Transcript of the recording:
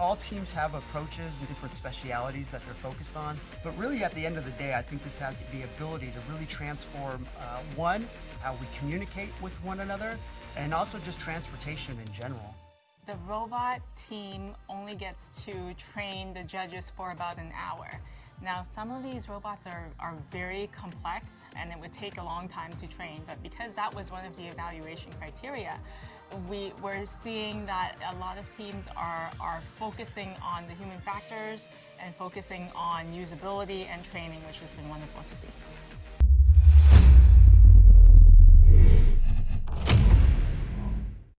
all teams have approaches and different specialities that they're focused on. But really, at the end of the day, I think this has the ability to really transform uh, one, how we communicate with one another, and also just transportation in general. The robot team only gets to train the judges for about an hour. Now, some of these robots are, are very complex and it would take a long time to train, but because that was one of the evaluation criteria, we, we're seeing that a lot of teams are, are focusing on the human factors and focusing on usability and training, which has been wonderful to see.